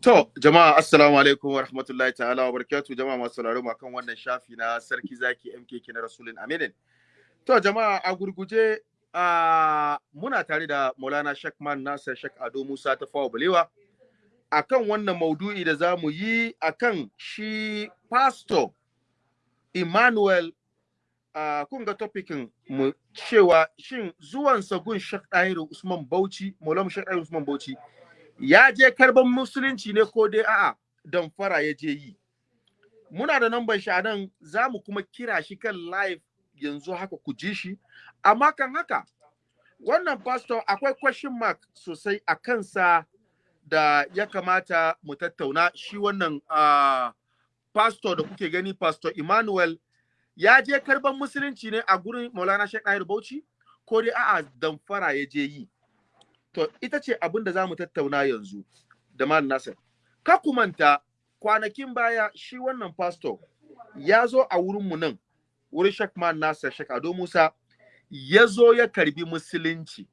To, jama'a assalamu alaikum wa rahmatullahi ta'ala wa barakatuh jama'a masu sauraro ma kan wannan shafi na sarki zaki MKK na Rasulun Aminin. To, jama'a a gurguje muna tare da Maulana Shekman Nasir Shek Ado Musa ta fawa balewa akan wannan maudu'i da za mu yi akan shi pastor Emmanuel uh, kun ga topikin mu cewa shin zuwansa gun Dahiru Usman Bauchi, Maulana Dahiru Usman Bauchi ya je karɓan musulunci ne ko dai a'a damfara ya je yi. Muna da namban shi nan za mu kuma kira shi kan live yanzu haka ku ji shi. Amma kan haka wannan pastor akwai question mark sosai a kansa da ya kamata mu tattauna. Shi wannan uh, pastor da kuke gani pastor Emmanuel ya je karɓan musulunci ne a gurin Maulana Sheikh Bauchi? Ko dai a'a damfara ya je yi? To, ita ce abin da za mu tattauna yanzu da Mal Nasir. Ka kumanta kwanakin baya shi wannan pastor ya zo a wurinmu nan, wurin Shek Man Nasir Shek Ado Musa, ya zo ya karɓi musulunci.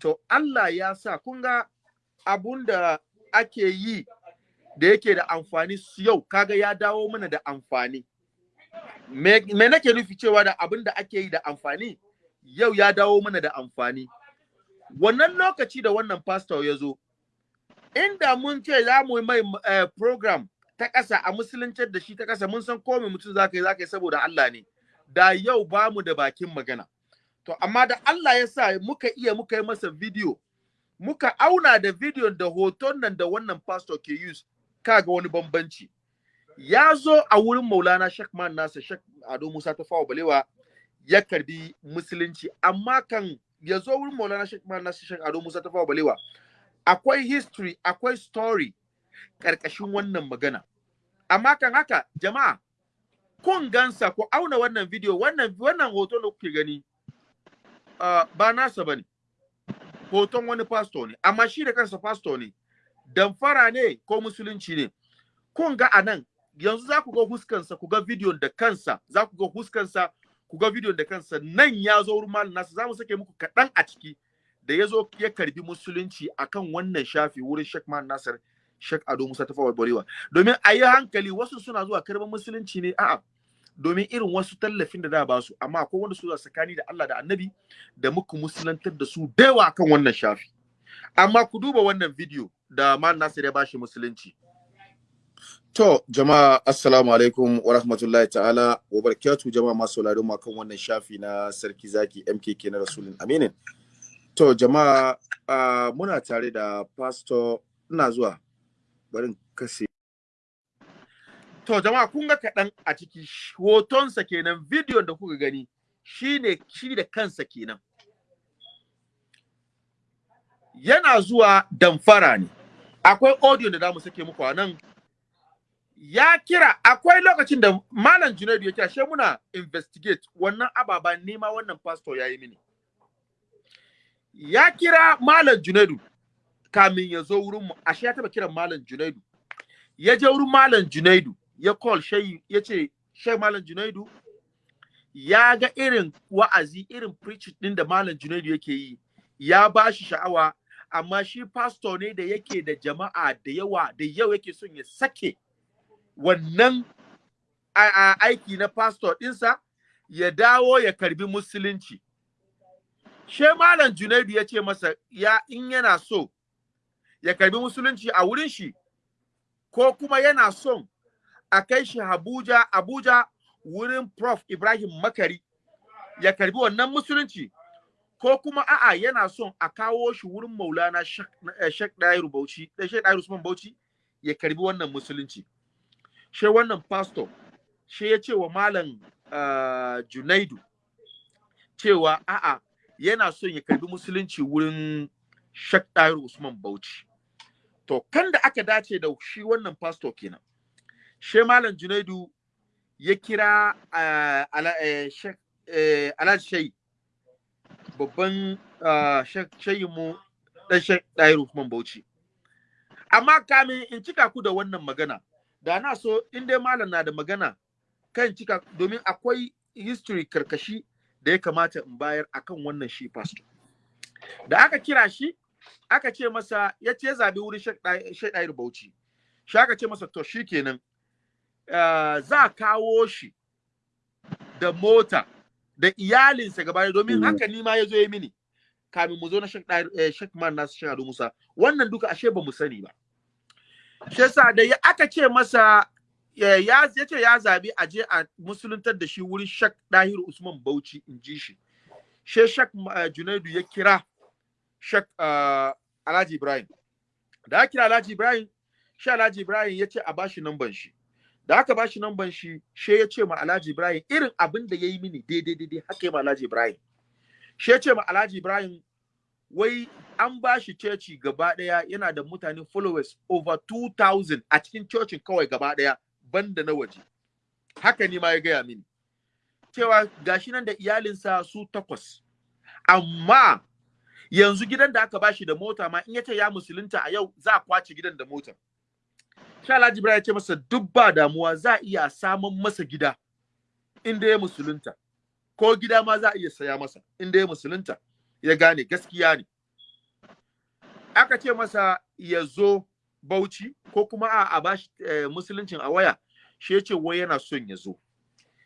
To, Allah ya sa, kun ga abun da ake yi da yake da amfani yau, kaga ya dawo mana da amfani. Me nake nufi cewa da abin da ake yi da amfani? Yau ya dawo mana da amfani. Wannan lokaci da wannan pastor ya zo inda mun ce za mu mai uh, program ta ƙasa a musuluncar da shi ta ƙasa mun san komai mutum za ka yi za ka yi saboda Allah ne. Da yau ba mu da bakin magana. To amma da Allah ya sa muka iya muka yi masa video muka auna da video da hoton nan da wannan pastor ke use kaga wani bambanci. Ya zo a wurin maulana Sheikh Man Nasa Sheikh Ado Musa ta balewa ya karɓi musulunci amma kan ya zo wurin Maulana Sheikh Malam Nasir Sheikh Ado Musa Tafawa Balewa. Akwai history akwai story ƙarƙashin wannan magana. Amma kan haka jama'a kun gansa ku auna wannan video wannan wannan hoton da kuke gani uh, ba nasa ba ne. Hoton wani pastor ne amma shi da kansa pastor ne. Damfara ne ko musulunci ne? Kun ga a nan yanzu za ku ga huskansa ku ga video da kansa za ku ga huskansa ku ga bidiyon da kansa nan ya zo wurin malam nasu za mu sake muku kaɗan a ciki da ya zo ya karɓi musulunci akan wannan shafi wurin Sheikh Man Nasir Sheikh Ado Musa ta fawar Borewa domin a yi hankali wasu suna zuwa karɓan musulunci ne a'a domin irin wasu tallafin da da ba su. Amma akwai wanda su tsakani da Allah da Annabi da muku musulantar da su da akan wannan shafi. Amma ku duba wannan bidiyo da Man Nasir ya bashi musulunci. To, jama'a assalamu alaikum wa rahmatullahi ta'ala wa barakatu jama'a masu sauraron mu kan wannan shafi na Sarki Zaki MKK na Rasulun Aminin. To, jama'a uh, muna tare da pastor ina zuwa barin kase. To, jama'a kun ga kaɗan a ciki hotonsa kenan bidiyon da kuka gani shine shi da kansa kenan. Yana zuwa damfara ne. Akwai audio da za mu sake muku a nan ya kira akwai lokacin da malam junaidu ya kira she muna investigate wannan ababa nema wannan pastor ya yi mini. Ya kira malam junaidu kamin ya zo wurin mu. Ashe ya taba kiran malam junaidu. Ya je wurin malam junaidu ya call shayi ya ce shai malam junaidu ya ga irin wa'azi irin preaching din da malam junaidu yake yi ya ba shi sha'awa amma shi pastor ne da yake da jama'a da yawa da yau yake son ya sake wannan aiki na pastor ɗinsa ya dawo ya karɓi musulunci. She Malam Junaidu ya ce masa ya in yana so ya karɓi musulunci a wurin shi ko kuma yana son a kai shi Abuja Abuja wurin Prof Ibrahim Makari ya karɓi wannan musulunci ko kuma a'a yana son a kawo shi wurin Maulana Sheikh Dairu Bauchi Sheikh Dairu Usman Bauchi ya karɓi wannan musulunci. She wannan pastor she ya ce wa malam uh, junaidu cewa a'a yana son ya karɓi musulunci wurin Tahir Usman Bauchi. To kan da aka dace da shi wannan pastor kenan she malam junaidu ya kira uh, ala, uh, Alhaji Shayi babban uh, shayi mu dan Sheikh Tahir Usman Bauchi. Amma kamin in cika ku da wannan magana da na so in dai malam na da magana kan cika domin akwai history karkashi da ya kamata in bayar akan wannan shi pastor. Da aka kira shi aka ce masa ya ce zabi wurin Sheikh Dair Bauchi. Shi aka ce masa to shikenan uh, za kawo shi da mota da iyalinsa gaba domin Mm. haka ni ma ya zo ya mini. Kamin mu zo na Dair- eh, Man Nasu Ado Musa. Wannan duka ashe ba mu sani ba. Shi yasa da ya aka ce masa ya ya ya ce ya zabi a je a musuluntar da shi wurin Sheikh Dahir Usman Bauchi in ji shi. She Sheikh uh, Junaidu ya kira Sheikh uh, Alhaji Ibrahim. Da aka kira Alhaji Ibrahim shi Alhaji Ibrahim ya ce a bashi namban shi. Da aka bashi namban shi she ya ce ma Alhaji Ibrahim irin abin da ya yi mini daidai daidai haka ya ma Alhaji Ibrahim. She ya ce ma Alhaji Ibrahim wai an bashi ceci gaba ɗaya yana da mutane followers over 2000 a cikin cocin kawai gaba ɗaya banda na waje. Haka ni ma ya gaya mini. Cewa gashi nan da iyalinsa su takwas. Amma yanzu gidan da aka bashi da mota ma in ya ce ya musulunta a yau za a ƙwace gidan da mota sha Ibrahim ya ce masa duk ba damuwa za a iya samun masa gida inda ya musulunta. Ko gida ma za a iya saya masa inda ya musulunta. Ya gane gaskiya ne. Aka ce masa ya zo Bauchi ko kuma a, bashi eh, musuluncin a waya shi ya ce wai yana son ya zo.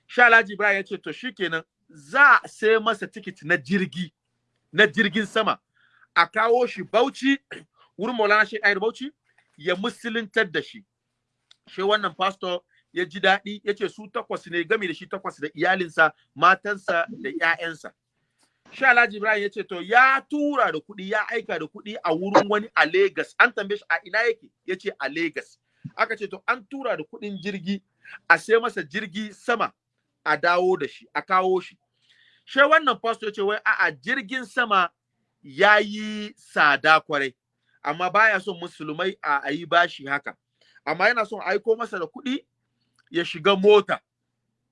Sha Alhaji Ibrahim ya ce to shikenan za a sai masa tikiti na jirgi na jirgin sama. A kawo shi Bauchi wurin Maulana Sheikh Ayar Bauchi ya musuluntar da shi. Shi wannan pastor ya ji daɗi ya ce su takwas ne game da shi takwas da iyalinsa matansa da 'ya'yansa Sha Alhaji Ibrahim ya ce to ya tura da kuɗi ya aika da kuɗi a wurin wani a Legas. An tambaye shi a ina yake? Ya ce a Legas. Aka ce to an tura da kuɗin jirgi a sai masa jirgi sama a dawo da shi a kawo shi. She wannan pastor ce wai a'a jirgin sama ya yi tsada ƙwarai amma baya son musulmai a a yi bashi haka. Amma yana son aiko masa da kuɗi ya shiga mota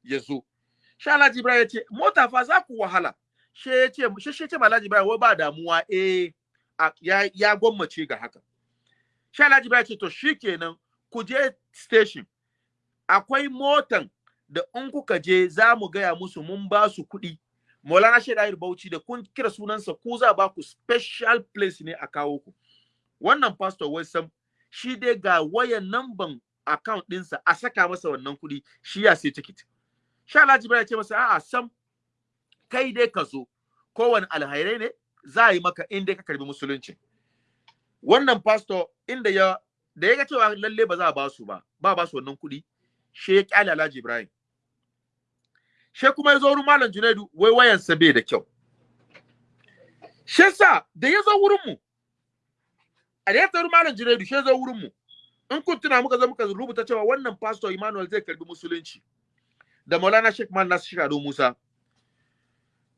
ya zo. Shi Alhaji Ibrahim ya ce mota fa za ku wahala. She ce she ce ma Alhaji Ibrahim wai ba damuwa eh ya ya gwammace ga haka. Shi Alhaji Ibrahim ce to shikenan ku je station. Akwai motan da in kuka je za mu gaya musu mun ba su kuɗi. Maulana Shehu Bauchi da kun kira sunansa ku za ba ku special place ne a kawo ku. Wannan pastor wai sam shi dai ga wayan namban account ɗinsa a saka masa wannan kuɗi shi ya sai ticket. Sha Alhaji Ibrahim ce masa a'a sam kai dai ka zo. Kowane alhairai ne za a yi maka in dai ka karɓi musulunci. Wannan pastor inda ya da ya ga cewa lalle ba za a ba su ba ba ba su wannan kuɗi she ya ƙyale Alhaji Ibrahim. She kuma ya zo wurin Malam Junaidu wai wayansa bai da kyau. She sa da ya zo wurin mu a da ya taru Malam Junaidu she zo wurin mu in kun tuna muka zo muka rubuta cewa wannan pastor Emmanuel zai karɓi musulunci da Maulana Sheikh Man Nasir Sheikh Ado Musa.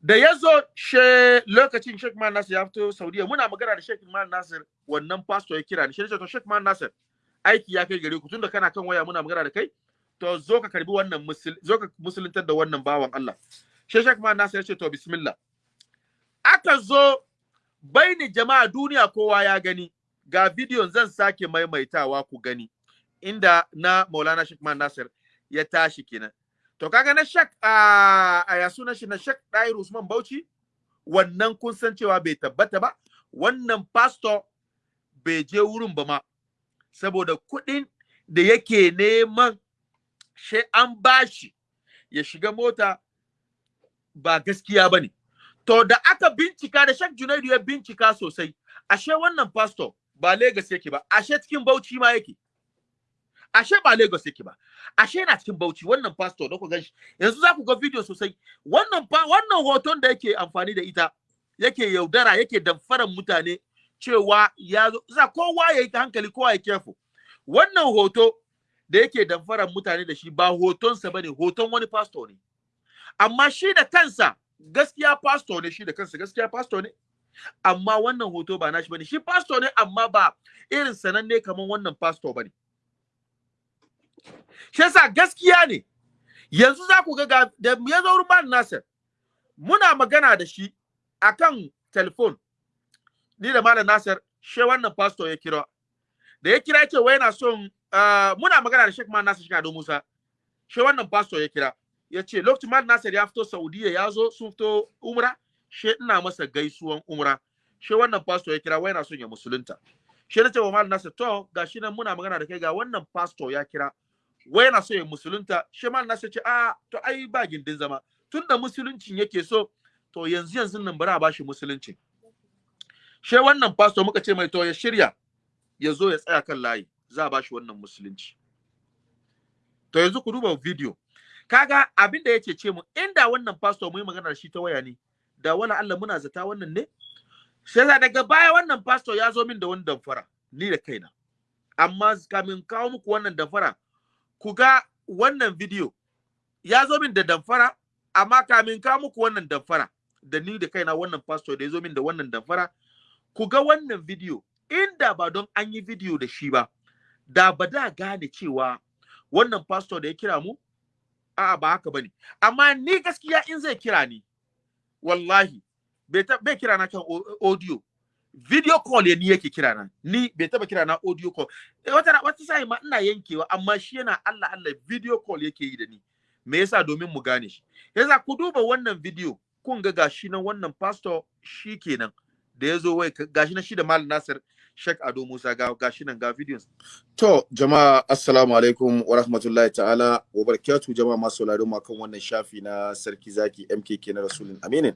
Da ya zo she lokacin Sheikh Man Nasir ya fito Saudiya muna magana da Sheikh Man Nasir wannan pastor ya kira ni. Shi to Sheikh Man Nasir aiki ya kai gare ku. Tunda kana kan waya muna magana da kai to zo ka karɓi wannan musul zo ka musuluntar da wannan bawan Allah. Shi Sheikh Man Nasir ya ce to bismillah. Aka zo baini jama'a duniya kowa ya gani. Ga bidiyon zan sake maimaitawa ku gani. Inda na Maulana Sheikh Man Nasir ya tashi kenan. To kaga na Sheikh a ya sunan shi na Sheikh Dair Usman Bauchi wannan kun san cewa bai tabbata ba wannan pastor bai je wurin ba ma saboda kuɗin da yake neman shi an bashi ya shiga mota ba gaskiya ba ne. To da aka bincika da Sheikh Junaidu ya bincika sosai, ashe wannan pastor ba Lagos yake ba, ashe cikin Bauchi ma yake. Ashe ba Lagos yake ba, ashe yana cikin Bauchi wannan pastor da ku gan shi. Yanzu za ku ga video sosai. Wannan wannan hoton da yake amfani da ita yake yaudara yake damfaran mutane cewa ya za kowa ya yi hankali kowa ya careful. Wannan hoto da yake damfaran mutane da shi ba hotonsa ba ne hoton wani pastor ne. Amma shi da kansa gaskiya pastor ne shi da kansa gaskiya pastor ne. Amma wannan hoto ba nashi ba ne shi pastor ne amma ba irin sananne kamar wannan pastor ba ne. Shi yasa gaskiya ne. Yanzu za ku ga da ya zo Malam Nasir muna magana da shi akan telefon. Ni da Malam Nasir she wannan pastor ya kira. Da ya kira ce wai yana son muna magana da Sheikh Man Nasir Shikado Musa. She wannan pastor ya kira. Ya ce lokacin Malam Nasir ya fito Saudiya ya zo sun fito umra she ina masa gaisuwan umra. She wannan pastor ya kira wai yana son ya musulunta. Shi na ce wa malam nasir to gashi nan muna magana da kai ga wannan pastor ya kira. Wai yana so ya musulunta shi malam nasir ce a to ai ba gindin zama. Tunda musuluncin yake so to yanzu yanzu nan bari a bashi musulunci. Shi wannan pastor muka ce mai to ya shirya ya zo ya tsaya kan layi za a bashi wannan musulunci. To yanzu ku duba video. Kaga abin da yake ce mu inda wannan pastor mu yi magana da shi ta waya ne da wala Allah muna zata wannan ne? Sai daga baya wannan pastor ya zo min da wani damfara ni da kaina. Amma kamin kawo muku wannan damfara ku ga wannan video ya zo min da damfara amma kamin kawo muku wannan damfara da ni da kaina wannan pastor da ya zo min da wannan damfara ku ga wannan video inda ba don an yi video da shi ba da ba da gane cewa wannan pastor da ya kira mu a'a ba haka ba ne amma ni gaskiya in zai kira ni wallahi bai kira na kan audio. Video call ya ni yake kira na. Ni bai taba kira na audio call. E, wata wata sai ma ina yankewa amma shi yana Allah Allah video call yake yi da ni. Me yasa? Domin mu gane shi. Yasa ku duba wannan video kun ga gashi nan wannan pastor shi kenan da ya zo wai gashi nan shi da Malam Nasir Sheikh Ado Musa ga gashi nan ga videos. To jama'a assalamu alaikum wa rahmatullahi ta'ala wa barakatuh. Jama'a masu sauraro mu kan wannan shafi na Sarki Zaki MKK na Rasulun Aminin.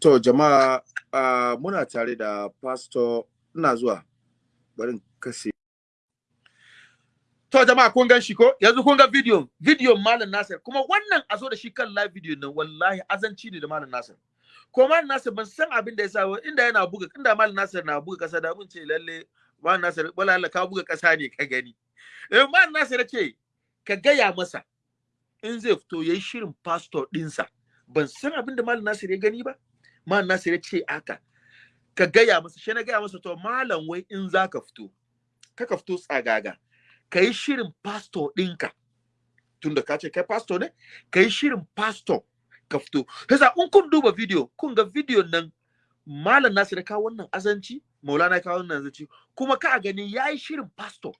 To jama'a uh, muna tare da pastor ina zuwa barin kase To jama'a kun gan shi ko? Yanzu kun ga video video Malam Nasir. Kuma wannan a zo da shi kan live video nan wallahi azanci ne da Malam Nasir. ko mal nasir ban san abin da ya sa inda yana buga inda mal nasir na buga kasa da mun ce lalle mal nasir wala Allah ka buga kasa ne ka gani. Eh mal nasir ce ka gaya masa in zai fito yayi shirin pastor dinsa ban san abin da mal nasir ya gani ba. Mal nasir ya ce aka ka gaya masa shi na gaya masa to malam wai in zaka fito kaka fito tsagaga. Ka yi shirin pastor ɗinka. Tunda ka ce kai pastor ne ka yi shirin pastor ka fito. Yasa in kun duba video kun ga video nan malam Nasir ka wannan azanci Maulana ka wannan azanci kuma ka gani yayi shirin pastor.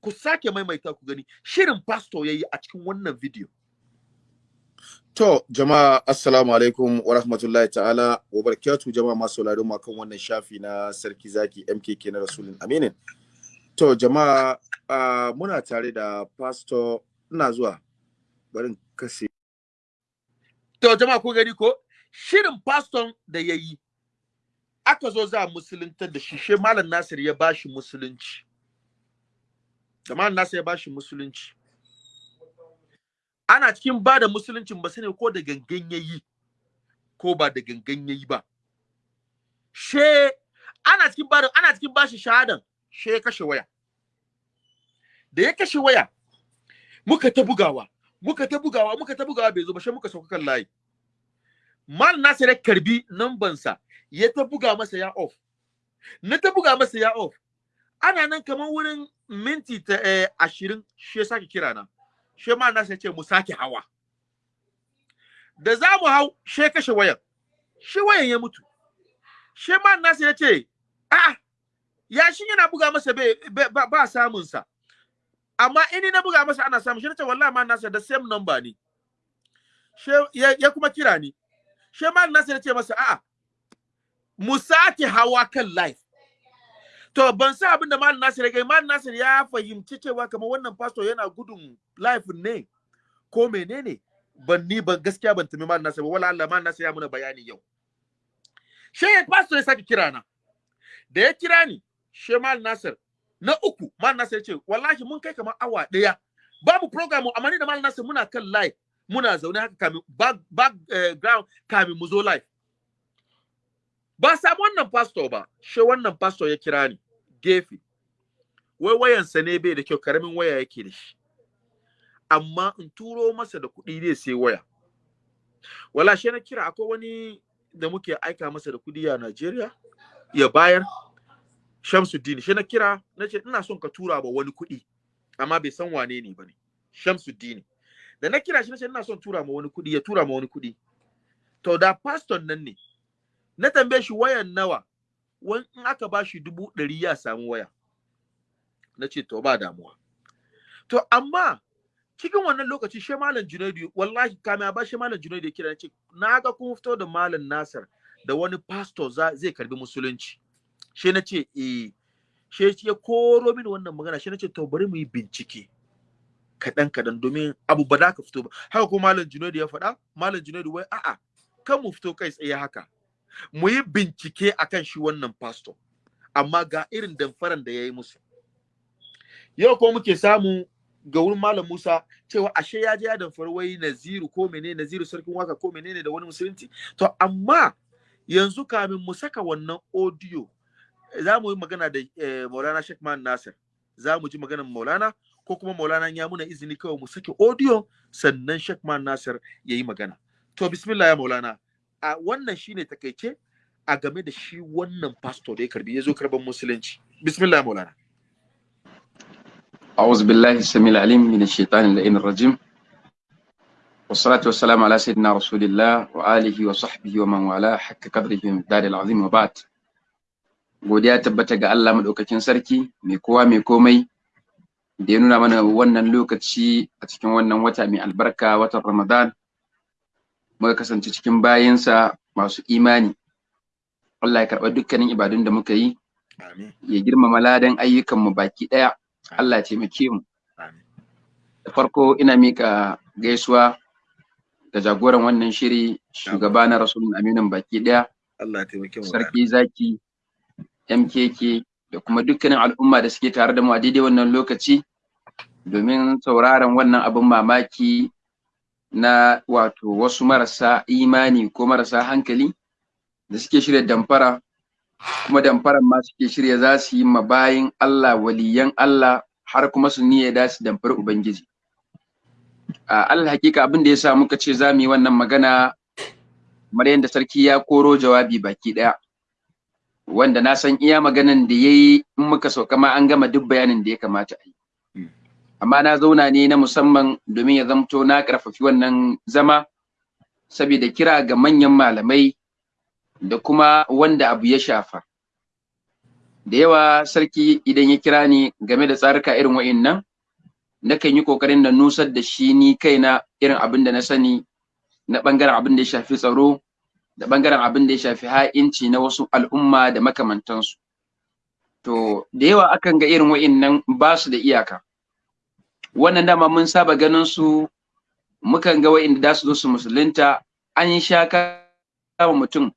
Ku sake maimaita ku gani shirin pastor yayi a cikin wannan video. To jama'a assalamu alaikum wa rahmatullahi ta'ala wa barakatuh jama'a masu sauraro mu kan wannan shafi na Sarki Zaki MKK na Rasulun Aminin. To jama'a uh, muna tare da pastor ina zuwa barin kase To jama'a ku gani ko shirin paston da ya yi aka zo za musuluntar da shi she malam Nasir ya bashi musulunci. Da malam Nasir ya bashi musulunci. Ana cikin ba da musuluncin ba sani ko da gangan ya yi ko ba da gangan ya yi ba. She ana cikin ba ana cikin bashi shahadan she ya kashe waya. Da ya kashe waya muka ta bugawa muka ta bugawa muka ta bugawa bai zo ba sai muka sauka kan layi mal nasir karɓi nambansa ya ta buga masa ya off na ta buga masa ya off ana nan kamar wurin minti ta eh, ashirin shi sake kira na shi mal nasir ce mu sake hawa. Da za mu hau shi kashe wayan. Shi wayan ya mutu. Shi mal nasir ya ce a ya shi yana buga masa ba, ba samun sa amma ini na buga masa ana samu shi ce wallahi ma nasa da same number ne. She ya, ya kuma kira ni. She ma nasa ya ce masa a'a mu sake hawa kan live. To ban sa abin da mal nasir ya mal nasir ya fahimci cewa kamar wannan pastor yana gudun live ne ko menene? Ban ni ban gaskiya ban tumi mal nasir ba wala Allah mal nasir ya muna bayani yau. She pastor ya sake kira na. Da ya kira ni she mal nasir na uku mal nasir ce wallahi mun kai kamar awa ɗaya babu program amma ni da mal nasir muna kan live muna zaune haka kamin back, back uh, ground kamin mu zo live. Ba samu wannan pastor ba she wannan pastor ya kira ni gefe. Wai wayansa ne bai da kyau ƙaramin waya yake da shi. Amma in turo masa da kuɗi zai sai waya. Wala she na kira akwai wani da muke aika masa da kuɗi a Najeriya ya bayar Shamsuddin. Shi na kira na ce ina son ka tura ba wani kuɗi amma bai san wane ne ba ne Shamsuddin. Da na kira shi na ce ina son tura ma wani kuɗi ya tura ma wani kuɗi. To da pastor nan ne na tambaye shi wayan nawa wani in aka ba shi dubu ɗari ya samu waya. Na ce to ba damuwa. To amma cikin wannan lokaci shi malam junaidu wallahi kame ba shi malam junaidu ya kira ce na ga kun fito da malam nasir da wani pastor zai karɓi musulunci. Shi na ce eh. Shi ya koro mini wannan magana shi nace to bari mu yi bincike kaɗan kaɗan domin abu ba da ka fito ba. Haka ko malam Junaidu ya faɗa malam Junaidu wai a'a kan mu fito kai tsaye haka. Mu yi bincike akan shi wannan pastor. Amma ga irin damfaran da ya yi musu. Yau ko muke samu ga wurin malam Musa cewa ashe ya je ya damfari wai Naziru ko menene Naziru sarkin waƙa ko menene da wani musulunci. To amma yanzu kamin mu saka wannan audio za mu yi magana da eh, Maulana Sheikh Man Nasir. Za mu ji maganar Maulana ko kuma Maulana ya muna izini kawai mu sake audio sannan Sheikh Man Nasir ya yi magana. To bismillah ya Maulana. A wannan shine taƙaice a game da shi wannan pastor da ya karɓi ya zo karɓan musulunci. Bismillah Maulana. أعوذ بالله السميع العليم من الشيطان اللعين الرجيم والصلاة والسلام على سيدنا رسول الله وآله وصحبه ومن والاه حق قدره من الدار العظيم وبعد godiya tabbata ga Allah madaukakin sarki mai kowa mai komai da ya nuna mana wannan lokaci a cikin wannan wata mai albarka watan Ramadan muka kasance cikin bayinsa masu imani Allah ya karɓa dukkanin ibadun da muka yi ya girmama ladan ayyukanmu baki ɗaya Allah taimake mu. Da farko ina mika gaisuwa ga jagoran wannan shiri shugaba na rasulun aminin baki ɗaya Allah taimake mu. Sarki zaki MKK da kuma dukkanin al'umma da suke tare da mu a daidai wannan lokaci domin sauraron wannan abin mamaki na wato wasu marasa imani ko marasa hankali da suke shirya damfara kuma damfaran ma suke shirya za su yi ma bayin Allah waliyan Allah har kuma su niyya da su damfar Ubangiji. A Allah hakika abin da ya sa muka ce za mu yi wannan magana kamar yadda sarki ya koro jawabi baki ɗaya. wanda na san iya maganan da ya yi in muka sauka ma an gama duk bayanin da ya kamata a yi. Amma na zauna ne na musamman domin ya zamto na ƙarfafi wannan zama saboda kira ga manyan malamai da kuma wanda abu ya shafa. Da yawa sarki idan ya kira ni game da tsarika irin wa'innan, nakan yi ƙoƙarin da nusar da shi ni kaina irin abin da na sani na ɓangaren abin da ya shafi tsaro da ɓangaren abin da ya shafi ha'inci na wasu al'umma da makamantansu. To, da yawa akan ga irin wa'innan ba su da iyaka. Wannan dama mun saba ganin su mukan ga wa'inda da su zo su musulunta an sha kama mutum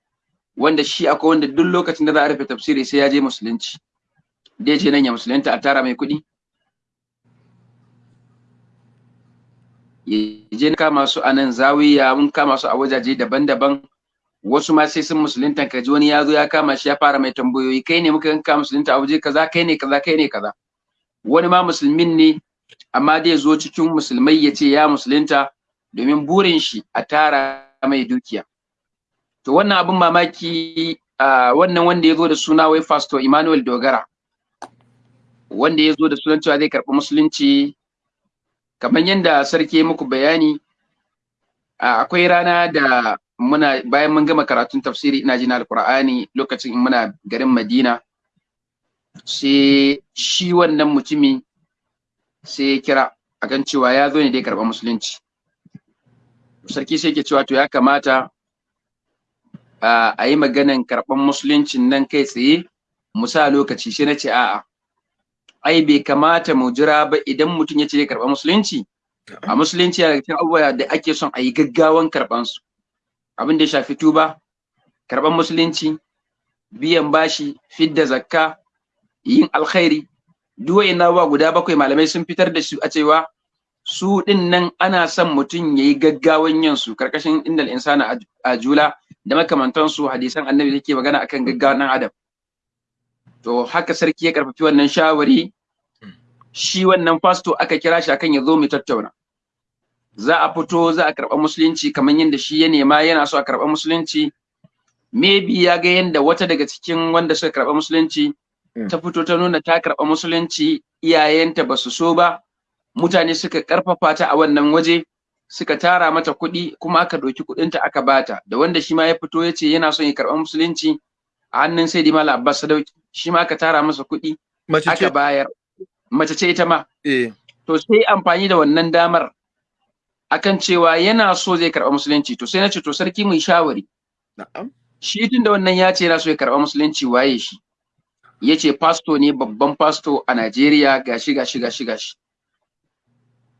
wanda shi akwai wanda duk lokacin da za a rufe tafsiri sai ya je musulunci. Da je nan ya musulunta a tara mai kuɗi. Ya je kama su a nan zawiya mun kama su a wajaje daban-daban wasu ma sai sun musulunta ka ji wani ya zo ya kama shi ya fara mai tambayoyi kai ne muka yanka musulunta a waje kaza kai ne kaza kai ne kaza wani ma musulmin ne amma dai zo cikin musulmai ya ce ya musulunta domin burin shi a tara mai dukiya to wannan abin mamaki wannan wanda ya zo da suna wai pastor Emmanuel Dogara wanda ya zo da sunan cewa zai karɓi musulunci kamar yadda sarki ya muku bayani akwai rana da muna bayan mun gama karatun tafsiri ina jin alqur'ani lokacin muna garin Madina sai shi wannan mutumi sai ya kira akan cewa ya zo ne dai karɓar musulunci. Sarki sai ke cewa to ya kamata a yi maganan karɓar musuluncin nan kai tsaye mu sa lokaci sai na ce a'a. Ai bai kamata mu jira ba idan mutum ya ce ya karɓar musulunci. A musulunci yana cikin abubuwa da ake son a yi gaggawan karɓansu. Abin da ya shafi tuba karɓar musulunci biyan bashi fidda zakka yin alkhairi. Duk wa'inna abubuwa guda bakwai malamai sun fitar da su a cewa su ɗin nan ana son mutum ya yi gaggawan yin su ƙarƙashin indal insana a jula. Da makamantansu hadisan annabi da ke magana akan gaggawan ɗan adam. To haka sarki ya karfafi wannan shawari. Shi wannan fasto aka kira shi akan ya zo mu tattauna. Za a fito za a karɓa musulunci kamar yadda shi ya nema yana so a karɓa musulunci. Maybe ya ga yadda wata daga cikin wanda suka karɓa musulunci ta fito ta nuna ta karɓa musulunci iyayenta ba su so ba. Mutane suka ƙarfafa ta a wannan waje. Suka tara mata kuɗi kuma aka ɗauki kuɗinta aka bata da wanda shi ma ya fito ya ce yana son ya karɓa musulunci a hannun sai di mala abbas sadauki shi ma aka tara masa kuɗi aka bayar. Mace ce ita ma. To sai amfani da wannan damar akan cewa yana so zai karɓa musulunci. To sai na ce to sarki mai shawari. Shi tun da wannan ya ce yana so ya karɓa musulunci waye shi? Ya ce pasto ne babban pasto a Najeriya gashi gashi gashi gashi.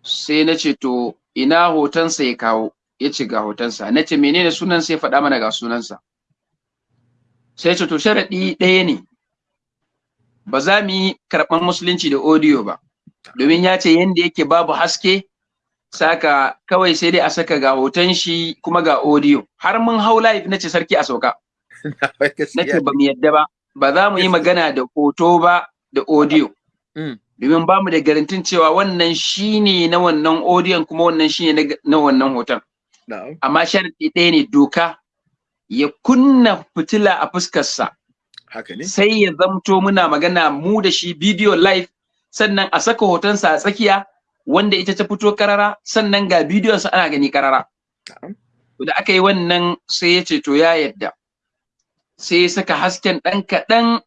Sai na ce to ina hotonsa ya kawo ya ce ga hotonsa. Na ce menene sunan sai faɗa mana ga sunansa. Sai ce to sharaɗi ɗaya ne. Ba za mu yi karɓar musulunci da audio ba. Domin ya ce yanda yake babu haske saka kawai sai dai a saka ga hoton shi kuma ga audio. Har mun hau live na ce sarki a sauka. Na ce ba mu yadda ba. Ba za mu yi magana da hoto ba da audio. Domin ba mu da garantin cewa wannan shine na wannan audio kuma wannan shine na wannan hoton. Amma sharadi ɗaya ne doka ya kunna fitila a fuskarsa. Sai ya zamto muna magana mu da shi bidiyo live sannan a saka hotonsa a tsakiya wanda ita ta fito karara sannan ga bidiyonsa ana gani karara. Da aka yi wannan sai ya ce to ya yadda. Sai ya saka hasken ɗan kaɗan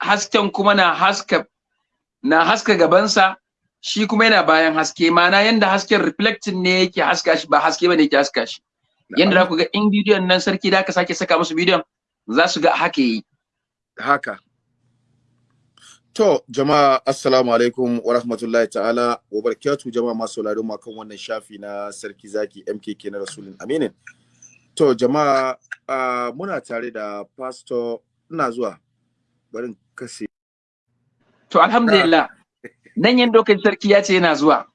hasken kuma na haska na haska gabansa shi kuma yana bayan haske. Mana yanda hasken reflecting ne yake haska shi ba haske ba ne yake haska shi. Yanda za ku ga in bidiyon nan sarki da aka sake saka musu bidiyon za su ga haka yi haka. To, jama'a assalamu alaikum wa rahmatullahi ta'ala wa barakatu jama'a masu sauraron mu kan wannan shafi na Sarki Zaki MKK na Rasulun Aminin. To, jama'a uh, muna tare da pastor ina zuwa barin kase. To, alhamdulillah. Nan yin dokin sarki ya ce yana zuwa.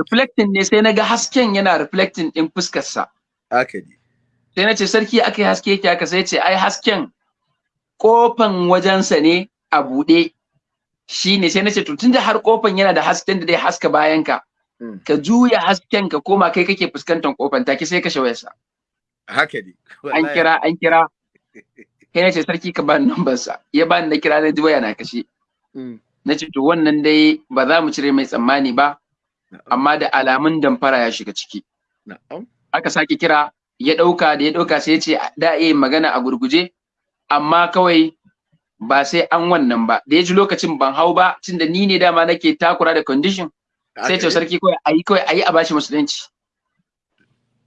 Reflecting ne sai na ga hasken yana reflecting din fuskarsa. Haka ne. Sai na ce sarki aka yi haske yake haka? Sai ce ai hasken kofan wajensa ne a buɗe. Shi ne. Sai na ce to tunda har kofan yana da hasken da zai haska bayan ka ka juya hasken ka koma kai kake fuskantar kofan take sai ka wayarsa haka ne. An kira an kira. Kai na ce sarki ka bani number sa. Ya bani na kira na ji waya na kashe. Na ce to wannan dai ba za mu cire mai tsammani ba amma da alamun damfara ya shiga ciki. Aka sake kira ya ɗauka da ya ɗauka sai ya ce da iya magana a gurguje amma kawai ba sai an wannan ba. Da ya ji lokacin ban hau ba tunda ni ne dama nake takura da condition sai ce sarki kawai ayi kawai ayi a bashi musulunci.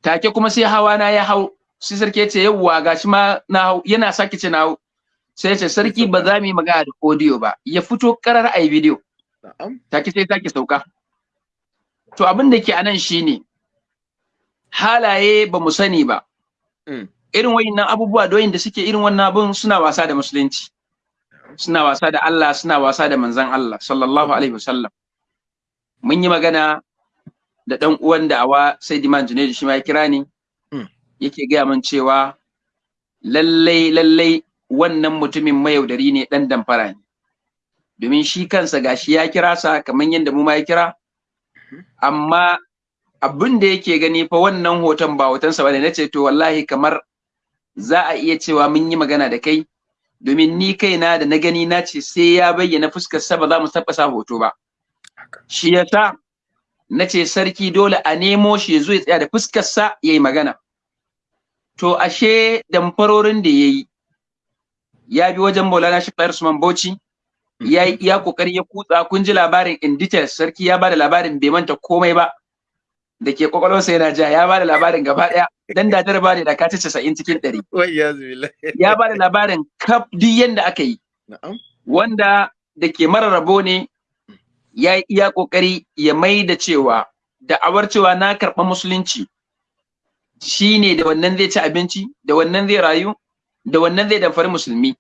Take kuma sai hawa na ya hau sai sarki ya ce yawwa gashi ma na hau yana sake ce na hau. Sai ce sarki ba za mu yi magana da audio ba. Ya fito karar ayi video. Take sai sake sauka. To abin da ke a nan shine halaye ba mu sani ba. Irin wayannan abubuwa doyin da suke irin wannan abun suna wasa da musulunci. Suna wasa da Allah suna wasa da manzon Allah sallallahu alaihi wasallam. Mun yi magana da dan uwan da awa sai diman Junaid shi ma ya kira ni. Yake gaya min cewa lallai lallai wannan mutumin mayaudari ne dan damfara ne. Domin shi kansa gashi ya kira sa kamar yadda mu ma ya kira. Amma abin da yake gani fa wannan hoton ba hotonsa ba ne nace to wallahi kamar za a iya cewa mun yi magana da kai. Domin ni kaina da na gani na ce sai ya bayyana fuskar sa ba za mu taɓa sa hoto ba. Shi yasa na ce sarki dole a nemo shi zo ya tsaya da fuskar sa yayi magana. To ashe damfarorin da yayi ya bi wajen Maulana Sheikh Usman Bauchi ya yi iya ƙoƙari ya kutsa. Kun ji labarin in details sarki ya ba da labarin bai manta komai ba da ke kwakwalwarsa yana ja ya ba da labarin gaba ɗaya dan da ta ne da ka ci 90 cikin 100 ya ba da labarin kaf duk yanda aka yi. Wanda da ke mararrabo ne ya yi iya ƙoƙari ya mai da cewa da'awar cewa na karɓa musulunci shine da wannan zai ci abinci da wannan zai rayu da wannan zai damfari musulmi.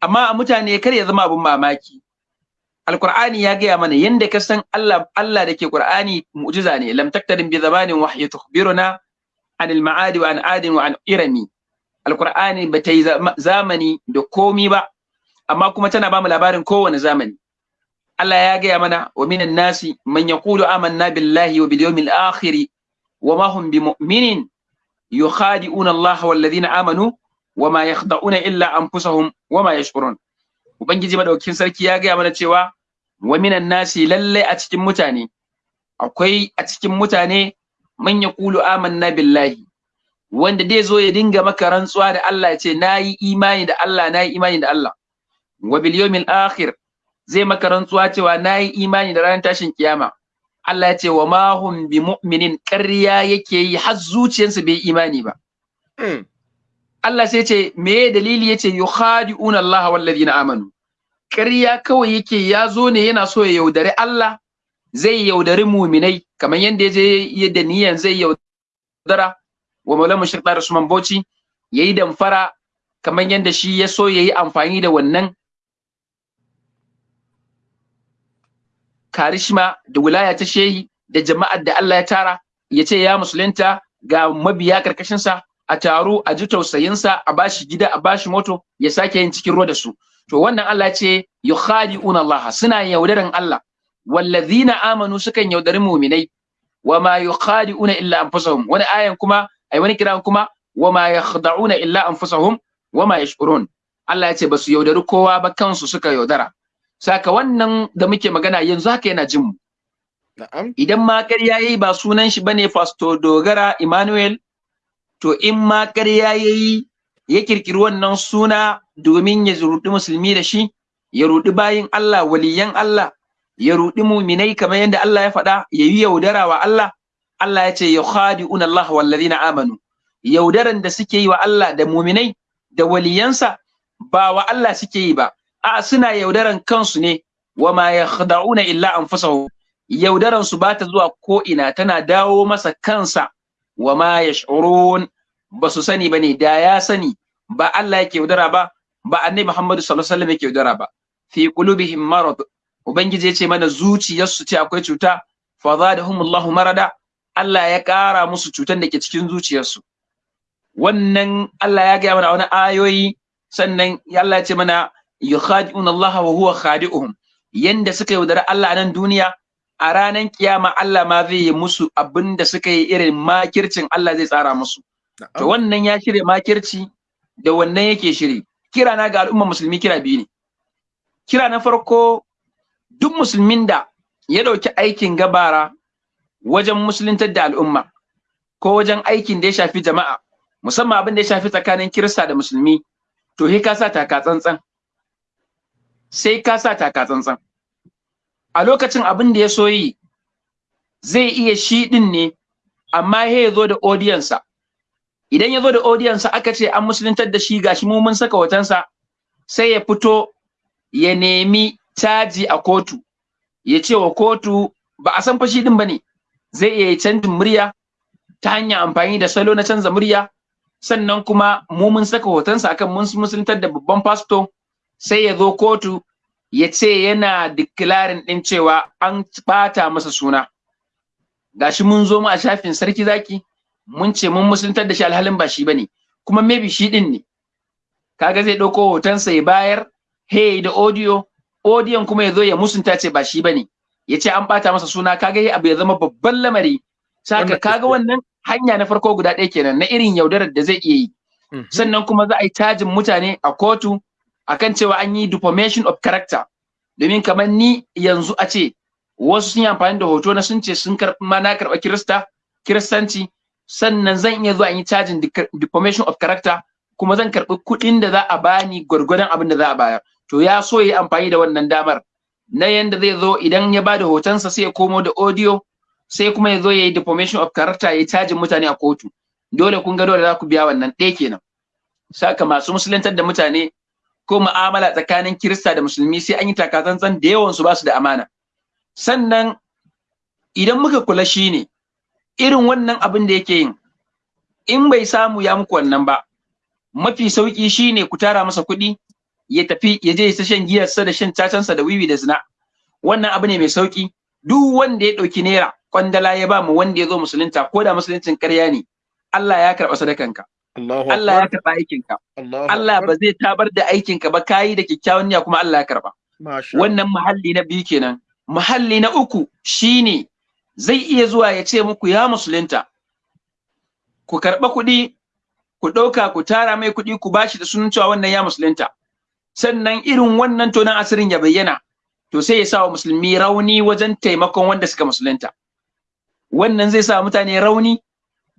Amma mutane kar ya zama abin mamaki. Alqur'ani ya gaya mana yanda ka san Allah Allah da ke qur'ani mu'jiza ne. Lam taktarin bi zamanin wahyi tukhbiruna an al-ma'ad wa an adin wa an irami. Alqur'ani ba yi zamani da komi ba amma kuma tana ba mu labarin kowane zamani. Allah ya gaya mana wa minan nasi man yaqulu amanna billahi wa bil yawmil akhir wa ma hum bimu'minin yukhadi'una Allah wal ladina amanu wa ma yakhda'una illa anfusahum wa ma yashkurun. Ubangiji madaukakin sarki ya gaya mana cewa wa minan nasi lalle a cikin mutane akwai a cikin mutane man yaqulu amanna billahi wanda dai zo ya dinga maka rantsuwa da Allah ya ce na yi imani da Allah na yi imani da Allah. Wa bil yawmil akhir zai maka rantsuwa cewa na yi imani da ranar tashin kiyama. Allah ya ce wa ma bi mu'minin ƙarya yake yi har zuciyarsa bai imani ba. Allah sai ce me dalili ya ce yukhadi'una Allah wal ladina amanu? Ƙarya kawai yake ya zo ne yana so ya yaudari Allah zai yaudari muminai kamar yadda ya je yadda niyan zai yaudara wa maulana mushrik da Usman Bauchi yayi damfara kamar yadda shi ya so yayi amfani da wannan. Karishma da wilaya ta shehi da jama'ar da Allah ya tara ya ce ya musulunta ga mabiya karkashinsa a taro a ji tausayinsa a bashi gida a bashi moto ya sake yin cikin ruwa da su. To wannan Allah ce yukhadi'una Allah suna yaudaran Allah. Wallazina amanu sukan yaudari mu'minai. Wama yukhadi'una illa anfusahum. Wani ayan kuma ai wani kiran kuma wama yakhda'una illa anfusahum wama yash'urun. Allah ya ce ba su yaudari kowa ba kansu suka yaudara. Saka wannan da muke magana yanzu haka yana jin mu. Idan ma ƙarya yayi ba sunan shi ba ne Pastor Dogara Emmanuel to in ma ƙarya yayi ya kirkiri wannan suna domin ya rudi musulmi da shi ya rudi bayin Allah waliyan Allah ya rudi muminai kamar yadda Allah ya faɗa ya yi yaudara wa Allah. Allah ya ce yukhadi'una Allah wallazina amanu. Yaudaran da suke yi wa Allah da muminai da waliyansa ba wa Allah suke yi ba. A suna yaudaran kansu ne. Wa ma yakhda'una illa anfusahum. Yaudaran su ba ta zuwa ko ina tana dawo masa kansa. Wa ma yash'urun. Ba su sani ba ne da ya sani ba Allah yake yaudara ba ba annabi Muhammadu sallallahu alaihi wasallam yake yaudara ba. Fi qulubihim marad. Ubangiji ya ce mana zuciyarsu ce akwai cuta fa zadahumullahu marada. Allah ya ƙara musu cutan da ke cikin zuciyarsu. Wannan Allah ya gaya mana wani ayoyi sannan Allah ya ce mana yukhadi'una Allah wa huwa khadi'uhum. Yanda suka yaudara Allah a nan duniya a ranar kiyama Allah ma zai yi musu abin da suka yi irin makircin Allah zai tsara musu. To wannan ya shirya makirci da wannan yake shiri. Kira na ga al'umma musulmi kira biyu ne. Kira na farko duk musulmin da ya ɗauki aikin gabara wajen musuluntar da al'umma ko wajen aikin da ya shafi jama'a musamman abin da ya shafi tsakanin kirista da musulmi to he ka sa taka tsantsan. Sai ka sa taka tsantsan. A lokacin abin da ya so yi zai iya shi din ne amma he ya zo da odiyansa idan ya zo da odiyansa aka ce an musuluntar da shi gashi mu mun saka hotonsa sai ya fito ya nemi caji a kotu. Ya ce wa kotu ba a san fashi din ba ne zai iya canjin murya ta hanyar amfani da salo na canza murya. Sannan kuma mu mun saka hotonsa akan mun musuluntar da babban fasto sai ya zo kotu ya ce yana declaring din cewa an bata masa suna. Gashi mun zo mu a shafin sarki zaki mun ce mun musuluntar da shi alhalin ba shi ba ne kuma maybe shi din ne. Kaga zai ɗauko hotonsa ya bayar hey da audio audiyon kuma ya zo ya musunta ce ba shi ba ne ya ce an bata masa suna kaga ya abu ya zama babban lamari. Saka kaga wannan hanya na farko guda ɗaya kenan na irin yaudarar da zai iya yi. Sannan kuma za a yi tajin mutane a kotu akan cewa an yi deformation of character. Domin kamar ni yanzu a ce wasu sun yi amfani da hoto na sun ce sun karɓi ma na karɓa kirista kiristanci sannan zan iya zuwa yi cajin deformation of character kuma zan karɓi kuɗin da za a bani gwargwadon abin da za a bayar. To ya so ya yi amfani da wannan damar. Na yanda zai zo idan ya ba da hotonsa sai ya komo da audio sai kuma ya zo ya yi deformation of character ya cajin mutane a kotu. Dole kun ga dole za ku biya wannan. Ɗaya kenan. Saka masu musuluntar da mutane ko mu'amala tsakanin kirista da musulmi sai an yi takatsantsan da yawan su ba su da amana. Sannan idan muka kula shi ne irin wannan abin da yake yin in bai samu ya muku wannan ba mafi sauƙi shine ku tara masa kuɗi ya tafi ya je ta shan giyarsa da shan cacansa da wiwi da zina. Wannan abu ne mai sauƙi duk wanda ya ɗauki naira kwandala ya ba mu wanda ya zo musulunta ko da musuluncin ƙarya ne Allah ya karɓa sadakanka. Allah ya karɓa aikinka. Allah ba zai tabar da aikinka ba kayi da kyakkyawan niyya kuma Allah ya karɓa. Wannan muhalli na biyu kenan. Muhalli na uku shine zai iya zuwa ya ce muku ya musulunta ku karɓa kuɗi ku ɗauka ku tara mai kuɗi ku bashi da sunan cewa wannan ya musulunta. Sannan irin wannan tonan asirin ya bayyana to sai ya sa wa musulmi rauni wajen taimakon wanda suka musulunta. Wannan zai sa mutane rauni.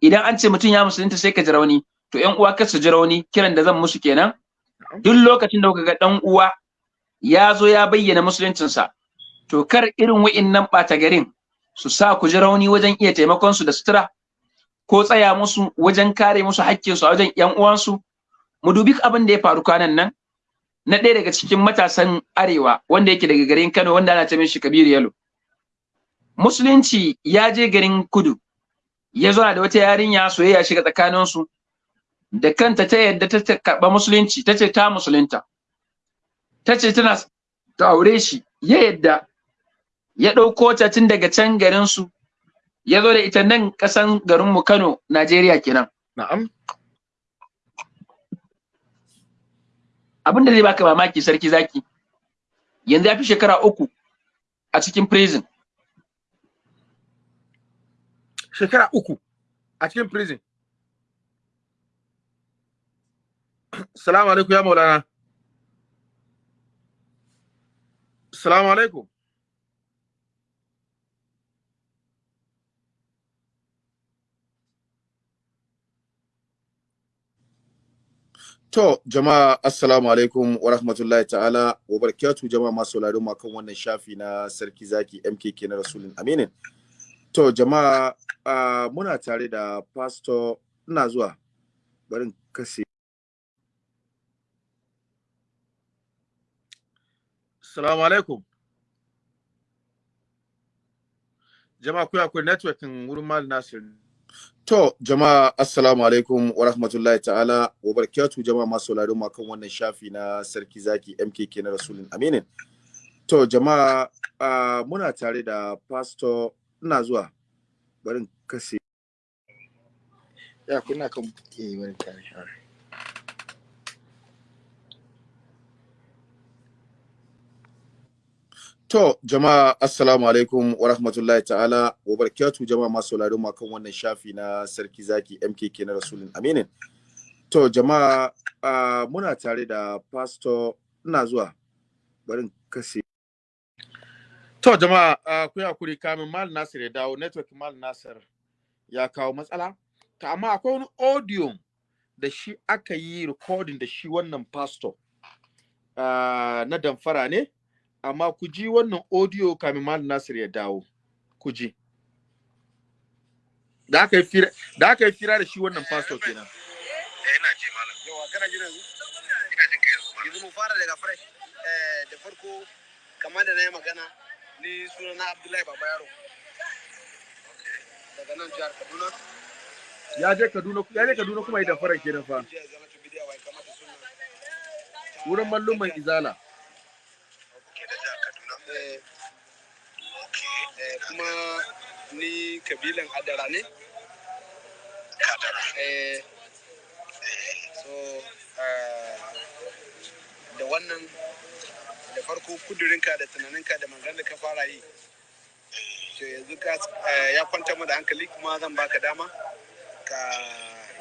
Idan an ce mutum ya musulunta sai ka ji rauni. To ƴan uwa kar su ji rauni kiran da zan musu kenan. Duk lokacin da kuka ga ɗan uwa ya zo ya bayyana musuluncinsa to kar irin wa'innan ɓata garin su sa ku ji rauni wajen iya taimakon su da sutura ko tsaya musu wajen kare musu haƙƙinsu a wajen ƴan uwansu. Mu dubi abin da ya faru kwanan nan na ɗaya daga cikin matasan arewa wanda yake daga garin Kano wanda ana ce mishi Kabiru Yalo. Musulunci ya je garin kudu ya zo da wata yarinya soyayya shiga tsakaninsu. Da kanta ta yadda ta karɓa musulunci ta ce ta musulunta. Ta ce tana ta aure shi ya yadda. Ya ɗauko ta tun daga can garinsu ya zo da ita nan ƙasan garinmu Kano Najeriya kenan. Na'am. Abin da zai baka mamaki sarki zaki yanzu ya fi shekara uku a cikin prison. Shekara uku a cikin prison. Salamu alaikum ya maulana salamu alaikum To, jama'a assalamu alaikum wa rahmatullahi ta'ala wa barakatu jama'a masu sauraron mu kan wannan shafi na Sarki Zaki MKK na Rasulun Aminin. To, jama'a uh, muna tare da pastor ina zuwa barin kase. Assalamu alaikum. Jama'a kuya akwai networking wurin Mal Nasir. To, jama'a assalamu alaikum wa rahmatullahi ta'ala wa barakatu jama'a masu sauraron mu kan wannan shafi na Sarki Zaki MKK na Rasulun Aminin. To, jama'a uh, muna tare da pastor ina zuwa barin kase. Ya kuna kan ke barin kare. To, jama'a assalamu alaikum wa rahmatullahi ta'ala wa barakatu jama'a masu sauraron mu kan wannan shafi na Sarki Zaki MKK na Rasulun Aminin. To, jama'a uh, muna tare da pastor ina zuwa barin kase. To, jama'a uh, ku haƙuri kamin Mal Nasir ya dawo network Mal Nasir ya kawo matsala. Ta amma akwai wani audio da shi aka yi recording da shi wannan pastor uh, na damfara ne. Amma ku ji wannan audio kamin Malam Nasir ya dawo. Ku ji. Da aka yi fira da aka yi fira da shi wannan pastor kenan. Eh ina ji malam. Yawa kana ji yanzu? Ina jin kai yanzu yanzu mu fara daga fresh. Eh da farko kamar da na yi magana ni suna na Abdullahi Baba Yaro. Daga nan jihar Kaduna. Ya je Kaduna ya je Kaduna kuma yi damfara kenan fa. Wurin malluman izala. Kuma ni kabilan Adara ne? Eh. So eh, da wannan da farko kudurinka da tunaninka da mangan da ka fara yi to yanzu ka eh, ya kwanta mu da hankali kuma zan baka dama ka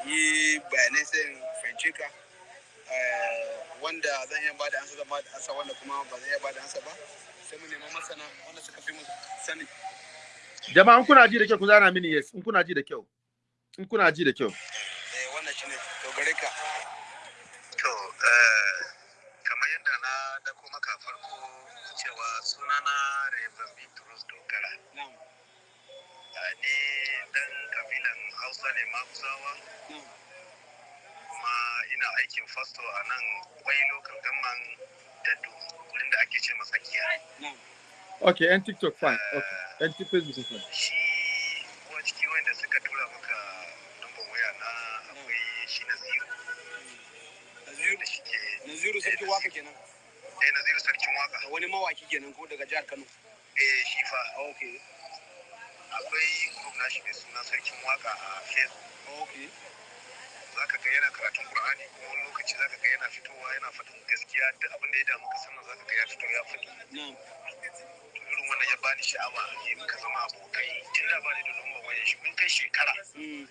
yi bayanai sai fahimce ka. Eh, wanda zan iya ansa zan ba da ansa wanda kuma ba zan iya ba da ansa ba. Sai mu nemi masana wanda suka fi mu sani. Jama'a in kuna ji da kyau ku zana mini yes. In kuna ji da kyau. In kuna ji da kyau. Eh wannan shine. To gare ka. To, eh, kamar yadda na dako maka farko cewa sunana Reverend Bitrus Ni dan kabilan Hausa ne kuma ina aikin fasto a nan kwai local gamman Dadu wurin da ake ce tsakiya. okay yan TikTok fine. Okay yan Facebook fine. Shi kuwa ciki wanda suka tura maka number waya na akwai shi Naziru. Naziru? Da shi ke Naziru sarki waƙa kenan? Eh Naziru sarkin waƙa. wani mawaki kenan ko daga jihar Kano? Eh shi fa. Okay akwai group na shi mai suna sarkin waƙa a Facebook. okay za ka ga yana karatun Qur'ani kuma wani lokaci za ka ga yana fitowa yana faɗin gaskiya. Da abin da ya damu ka sannan za ka ga ya fito ya faɗi. Irin wannan ya bani sha'awa ya muka zama abokai. Tun da bani da number wayan shi mun kai shekara. Mm.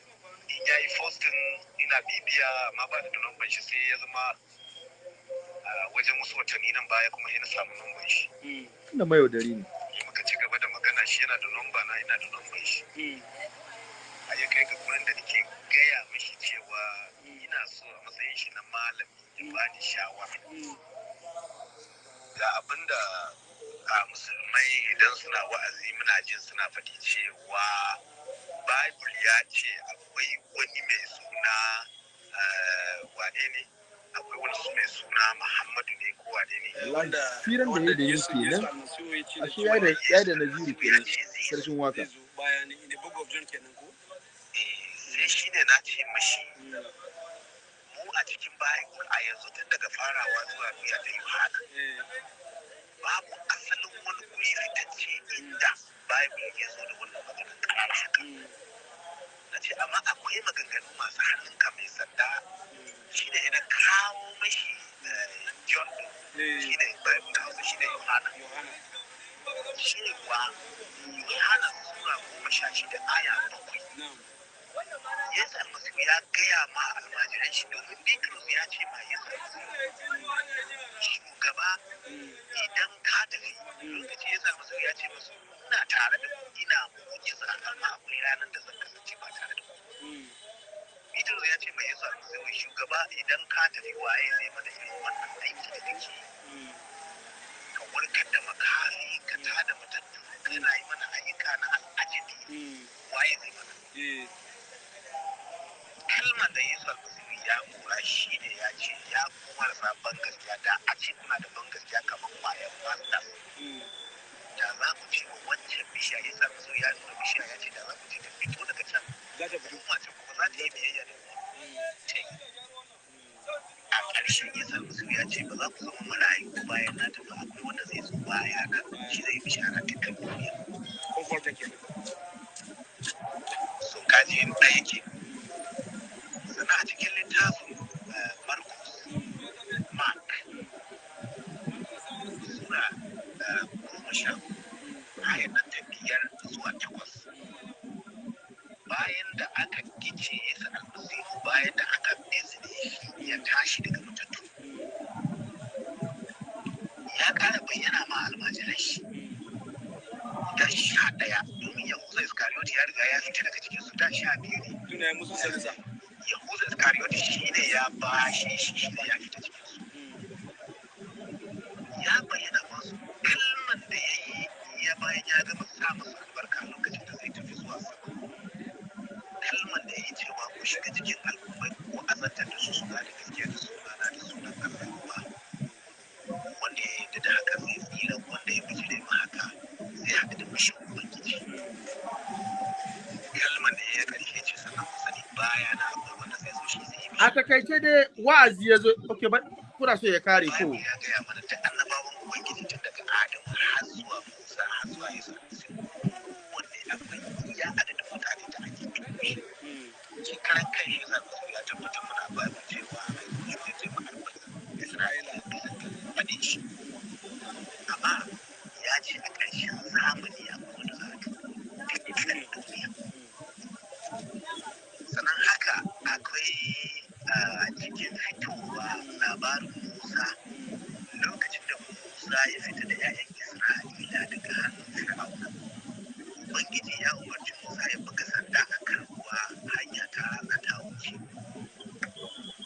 in ya yi postin ina bibiya amma ba da number shi sai ya zama a wajen wasu watanni nan baya kuma yana samu number shi. Mm. inda mai yaudari ne. Ya muka ci gaba da magana shi yana da number na ina da number shi. A ya kai ga gurin da nake gaya mishi cewa ina so a matsayin shi na malami ya bani shawara. Mm. ga abin da a musulmai idan suna wa'azi muna jin suna faɗi cewa bible ya ce akwai wani mai suna eh, wane ne? Akwai wani su mai suna muhammadu ne ko wane ne? Wallahi firan da yadda yin kenan. Ashe ya da ya da naziru kenan sarkin waƙa. eh sai shi ne na ce mashi mu a cikin bible a yanzu tun daga farawa zuwa biya da yohana babu asalin wani guri fitacce inda bible ya zo da wannan maganar karar haka. Na ce amma akwai maganganu masu hannunka mai sanda. Shi ne ina kawo mashi eh, john din shi ne bible da hausa shi ne yohana. Cewa yohana sura goma sha shida aya bakwai. Yesu almasihu ya gaya ma almajiran shi domin bitrus ya ce ma almasihu shugaba idan ka tafi lokaci yesu almasihu ya ce masu ina tare da ku ina mu'jiza amma akwai ranar da zan kasance ba tare da ku. Bitrus ya ce ma yesu almasihu shugaba idan ka tafi waye zai mana irin wannan aiki da kake ka warkar da makari ka tada matattu kana yi mana ayyuka na al'ajabi. Waye zai mana? Kalmar da Yesu almasihu ya kura shi ne ya ce ya kuma rasa ban gaskiya. Da a ce kuna da ban gaskiya kamar ƙwayar masta da za ku ce wa wancan bishiya Yesu almasihu ya nuna bishiya ya ce da za ku ce ta fito daga can. Kuma ce kuma za ta yi biyayya da ce a ƙarshen Yesu almasihu ya ce ba za ku zama marayu bayan na tafi akwai wanda zai zo baya na shi zai bishara dukkan duniya. So kaji ɗaya ke sannan a cikin littafin eh, Markus, Mark, sura eh, goma sha ayar nan ta biyar zuwa takwas. Bayan da aka gice Yesu almasihu bayan da aka bizne ya tashi daga matattu. Ya ƙara bayyana ma almajiran shi. Da sha ɗaya domin Yahuza Iskariyoti ya riga ya fita daga cikinsu da sha biyu ne. Yahuza Iskariyoti shi ne ya bashe shi shi ne ya fita cikin. Ya bayyana masu kalman da ya yi ya bayan ya gama sa masu albarka lokacin da zai tafi zuwa sama. Kalman da ya yi cewa ku shiga cikin al'ummai ko azantar da su su gane a taƙaice dai wa'azi ya zo ba kuna so ya kare ko Bible ya gaya mana da annabawan Ubangiji tun daga Adamu har zuwa Musa har zuwa Yesu Almasihu. Kowanne akwai iya adadin mutane da ake tuɓe. Shi karan kai shi Yesu Almasihu ya tabbatar mana a Bible cewa mai zuwa zai ma albarka Isra'ila bisa ga faɗin shi. Amma ya ce a ƙarshen zamani akwai wanda za a tuɓe dukkan duniya. Sannan haka akwai a cikin fitowa labarin Musa lokacin da Musa ya fita da 'ya'yan Isra'ila daga hannun Fir'auna. Ubangiji ya umarci Musa ya buga sanda a kan ruwa hanya ta ratsa ta wuce.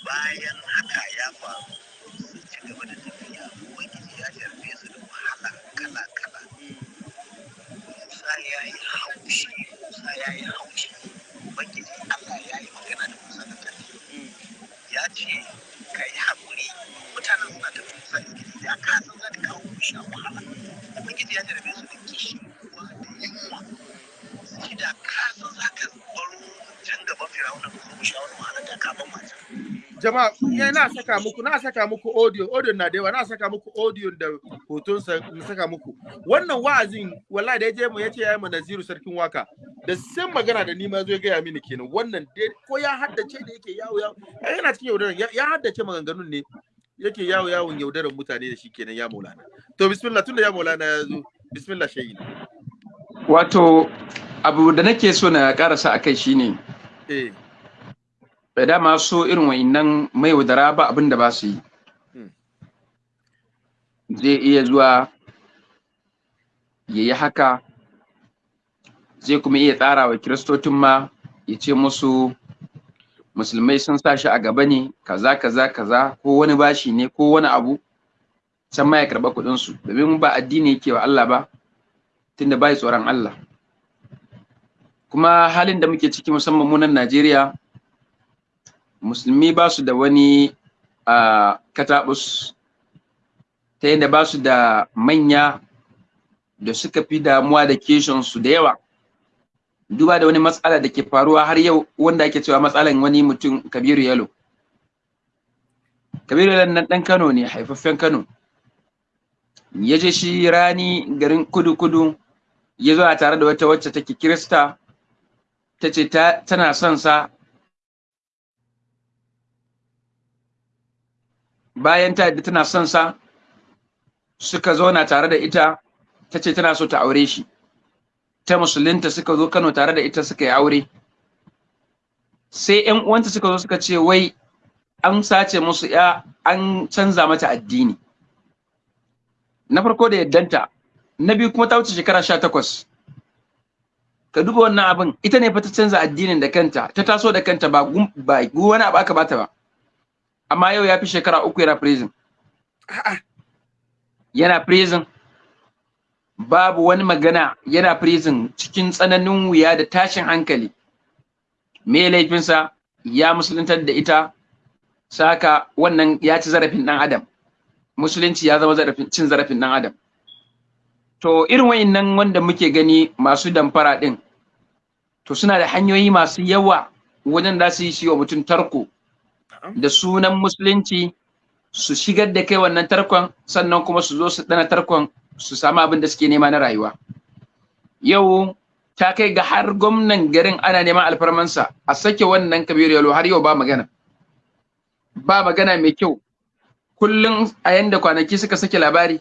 Bayan haka ya faru sun ci gaba da tafiya Ubangiji ya jarfe su da wahala kala-kala. Musa ya yi haushi, Musa ya yi haushi. Ubangiji Allah ya yi magana da Musa da ƙarfi. ya ce ka yi haƙuri mutanen suna ta musa izgidi da ka san za ka kawo mushi a wahala ubangiji ya jarabe su da kishi ruwa da yunwa shi da ka san za ka baro can gaban firawuna ka zo mushi a wani wahala da ka ban mata ya na saka muku na saka muku audio audio na da yawa na saka muku audio da hoton sa na saka muku. Wannan wa'azin wallahi da ya je mu ya ce yayi mu Naziru sarkin waƙa. Da san magana da ni ma zo ya gaya mini kenan. Wannan dai ko ya haddace da yake yawo yawo. Ai yana cikin yaudaran ya ya haddace maganganun ne yake yawo yawon yaudaran mutane da shi kenan ya maulana. To bismillah tunda ya maulana ya zo bismillah shayi. Wato abu da nake so na karasa a kai shine eh. Da dama so irin wa'innan mai wadara ba abin da ba su yi. Hmm. zai iya zuwa ya yi haka zai kuma iya tsara wa kiristocin ma ya ce musu musulmai sun sa shi a gaba ne kaza kaza kaza ko wani bashi ne ko wani abu can ma ya karɓa kuɗinsu. Domin ba addini yake wa Allah ba tunda bai tsoron Allah. Kuma halin da muke ciki musamman mu nan Najeriya musulmi ba su da wani a katabus ta yadda ba su da manya da suka fi damuwa da su da yawa. Duba da wani matsala da ke faruwa har yau wanda ake cewa matsalan wani mutum kabiru yalo. Kabiru yalo nan dan kano ne haifaffen kano. Ya je shi rani garin kudu kudu ya zo a tare da wata wacce take kirista ta ce tana son sa bayan ta yadda tana son sa suka zauna tare da ita ta ce tana so ta aure shi. Ta musulunta suka zo Kano tare da ita suka yi aure. Sai ƴan uwanta suka zo suka ce wai an sace musu ya an canza mata addini. Na farko da yaddanta na biyu kuma ta wuce shekara sha takwas. Ka duba wannan abin ita ne fa ta canza addinin da kanta ta taso da kanta ba ba wani abu aka bata ba. Amma yau ya fi shekara uku yana prison. Yana prison. Babu wani magana yana prison cikin tsananin wuya da tashin hankali. Me laifinsa? Ya musuluntar da ita. Saka wannan ya ci zarafin ɗan adam. Musulunci ya zama zarafin cin zarafin ɗan adam. To irin wayannan wanda muke gani masu damfara ɗin to suna da hanyoyi masu yawa wajen da su yi shi wa mutum tarko. Da sunan musulunci su shigar da kai wannan tarkon sannan kuma su zo su dana tarkon su samu abin da suke nema na rayuwa. Yau ta kai ga har gwamnan garin ana neman alfarmansa a sake wannan kabiru yalo har yau ba magana. Ba magana mai kyau. Kullum a yanda kwanaki suka sake labari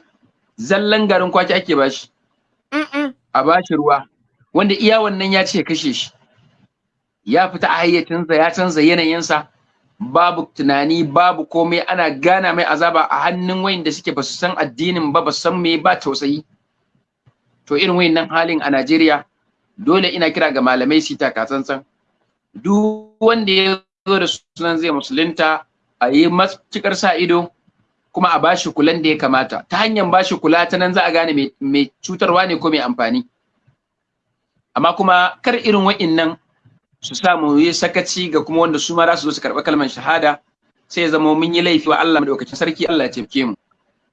zallan garin kwaki ake bashi a bashi ruwa wanda iya wannan ya ce kashe shi. Ya fita a hayyacinsa ya canza yanayinsa babu tunani babu komai. Ana gana mai azaba a hannun wayanda suke ba su san addinin ba ba su san me ba tausayi. To irin wayannan halin a Najeriya dole ina kira ga malamai su taka tsantsan. Duk wanda ya zo da sunan zai musulunta a yi matuƙar sa ido kuma a bashi kulan da ya kamata. Ta hanyar bashi kula ta nan za a gane mai cutarwa ne ko mai amfani. Amma kuma kar irin wa'innan su samu yi sakaci ga kuma wanda su ma za su zo su karɓi kalmar shahada sai ya zama mun yi laifi wa Allah madaukakin sarki Allah ya taimake mu.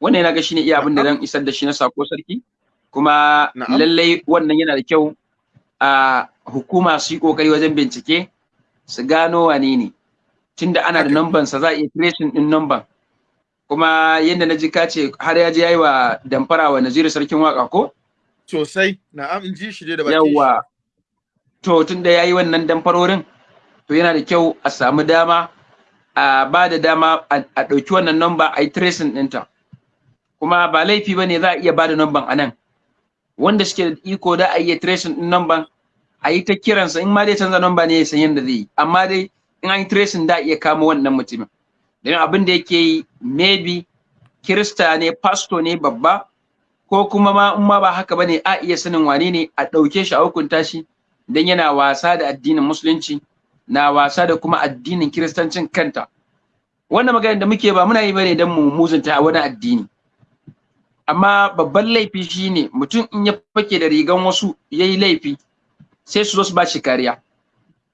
Wannan yana ga shine iya abin da zan isar da shi na sako sarki. Kuma lallai wannan yana da kyau a hukuma su yi ƙoƙari wajen bincike su gano wane ne. Tunda ana da numban sa za a iya tracing din numban kuma yadda na ji ka ce har ya je yayi wa damfara wa Naziru sarkin waƙa ko? Sosai. Na'am in ji shi dai da baki yawa to tun da ya yi wannan damfarorin to yana da kyau a samu dama a ba da dama a ɗauki wannan namba a yi tracing ɗinta. Kuma ba laifi ba ne za a iya ba da namban a nan. Wanda suke da iko da a iya tracing ɗin namban a yi ta kiransa. In ma dai canza namba ne ya san yadda zai yi. Amma dai in an yi tracing da a iya kama wannan mutumin. Don abin da yake yi maybe kirista ne pasto ne babba ko kuma ma in ma ba haka ba ne a iya sanin wane ne a ɗauke shi a hukunta shi dan yana wasa da addinin musulunci na wasa da kuma addinin kiristancin kanta. Wannan magana da muke ba muna yi ba ne dan mu muzunta a wani addini. Amma babban laifi shine mutum in ya fake da rigan wasu yayi laifi sai su zo su ba shi kariya.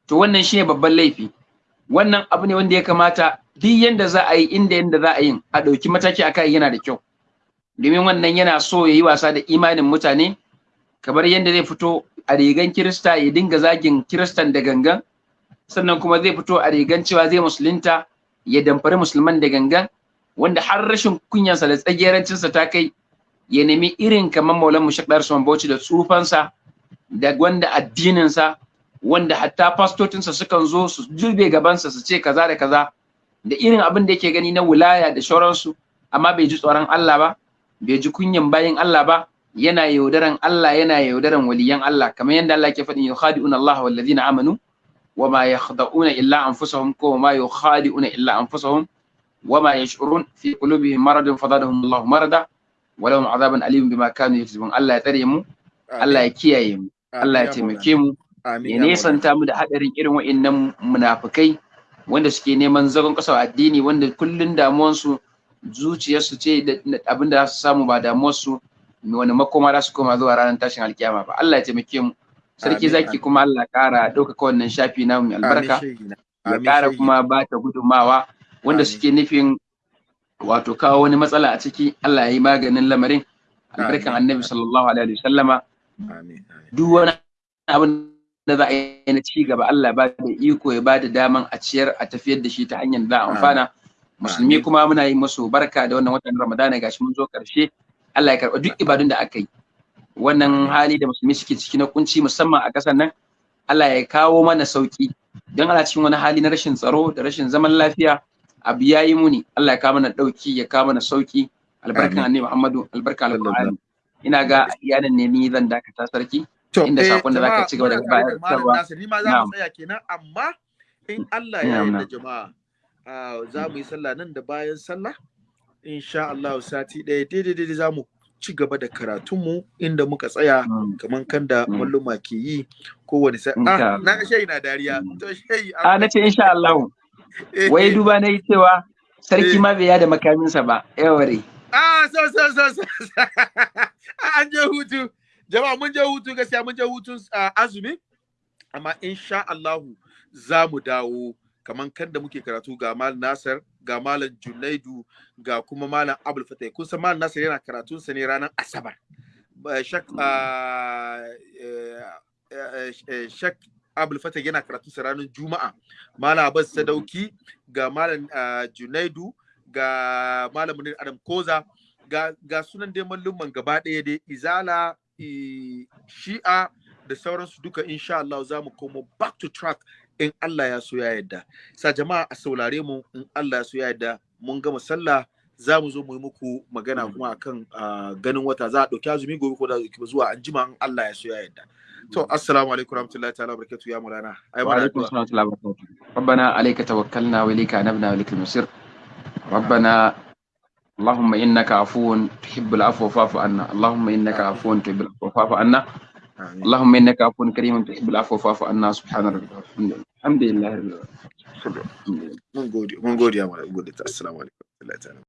To wannan shine babban laifi. Wannan abu ne wanda ya kamata duk yanda za a yi inda yanda za a yi a ɗauki mataki a kai yana da kyau. Domin wannan yana so ya yi wasa da imanin mutane kamar yadda zai fito a rigan kirista ya dinga zagin kiristan da gangan sannan kuma zai fito a rigan cewa zai musulunta ya damfari musulman da gangan wanda har rashin kunyansa da tsagerancinsa ta kai ya nemi irin kamar maulan mushakdar son bauchi da tsufansa da wanda addininsa wanda hatta fastocinsa sukan zo su jube gabansa su ce kaza da kaza da irin abin da yake gani na wilaya da shauransu amma bai ji tsoron Allah ba bai ji kunyan bayin Allah ba yana yaudaran Allah yana yaudaran waliyan Allah. Kamar yadda Allah ke faɗin yukhadi'una Allah wal ladina amanu wa ma yakhda'una illa anfusahum ko ma yukhadi'una illa anfusahum wa ma yash'urun fi qulubihim maradun fadadahum Allah marada wa lahum adhabun alim bima kanu yaksubun Allah ya tsare mu Allah ya kiyaye mu Allah ya taimake mu ya nesanta mu da hadarin irin wa'annan munafikai wanda suke neman zagon kasa addini wanda kullun damuwansu zuciyarsu ce abin da za su samu ba damuwarsu. Wani makoma za su koma zuwa ranar tashin alkiyama ba. Allah ya taimake mu. Sarki zaki kuma Allah kara ɗaukaka wannan shafi na mai albarka. ya kara kuma ba ta gudunmawa wanda suke nufin wato kawo wani matsala a ciki. Allah ya yi maganin lamarin. Albarkan annabi sallallahu alaihi wasallama duk wani abin da za a yi na ci gaba Allah ba da iko ya ba da daman a ciyar a tafiyar da shi ta hanyar da amfana. Musulmi kuma muna yi musu barka da wannan watan ramadana. Gashi mun zo ƙarshe Allah ya karɓa duk ibadun da aka yi. Wannan hali da musulmi suke ciki na kunci musamman a ƙasar nan Allah ya kawo mana sauƙi don ana cikin wani hali na rashin tsaro da rashin zaman lafiya abu ya yi muni. Allah ya kawo mana ɗauki ya kawo mana sauƙi albarkan annabi Muhammadu albarkan alqur'ani. ina ga iyanan ne ni zan dakata sarki. Inda eh, saƙon da zaka ci gaba da bayarwa. Ni ma za mu tsaya kenan, amma in Allah ya yarda jama'a, ah, za mu yi sallah nan da bayan sallah, insha Allah sati ɗaya daidai daidai za mu ci gaba da karatunmu inda muka tsaya Mm. kamar kan da Mm. malluma ke yi kowane sa. Ah, Allah. na ga shayi na dariya. Mm. To shayi. a na ce insha Allah eh, wai duba na yi cewa sarki Eh. ma bai yada makaminsa ba yaware Ah, so so so so. An je hutu. Jama'a mun je hutu gaskiya mun je hutun ah, azumi. Amma insha Allahu za mu dawo kaman kan da muke karatu ga Malam Nasir, ga Malam Junaidu, ga kuma Malam Abdul Fatai. Kun san Malam Nasir yana karatun sa ne ranar Asabar. Ba- Shak ah, eh, eh, eh, Shak Abdul Fatai yana karatun sa ranar Juma'a. Malam Abbas Sadauki, ga Malam ah, Junaidu, ga Malam Munir Adam Koza, ga, ga sunan dai mallumman gaba ɗaya dai Izala, Shi'a da sauransu duka insha Allah za mu komo back to track in Allah ya so ya yarda. Sa jama'a a saurare mu in Allah ya so ya yarda mun gama sallah za mu zo mu yi muku magana kuma akan ah, ganin wata za a ɗauki azumi gobe ko da ɗauki zuwa an jima in Allah ya so ya yarda. To assalamu alaikum warahmatullahi ta'ala barakatuh ya mulana. Ai mana وعليكم addu'a. السلام ورحمة الله وبركاته ربنا عليك توكلنا وإليك أنبنا وإليك المصير ربنا اللهم إنك عفو تحب العفو فاعف عنا اللهم إنك آمين. عفو تحب العفو فاعف عنا Amin. اللهم إنك عفو كريم تحب العفو فاعف عنا سبحان ربك الحمد لله الحمد لله رب العالمين Mun gode, mun gode ya mulana. Mun gode. Assalamu alaikum warahmatullahi ta'ala.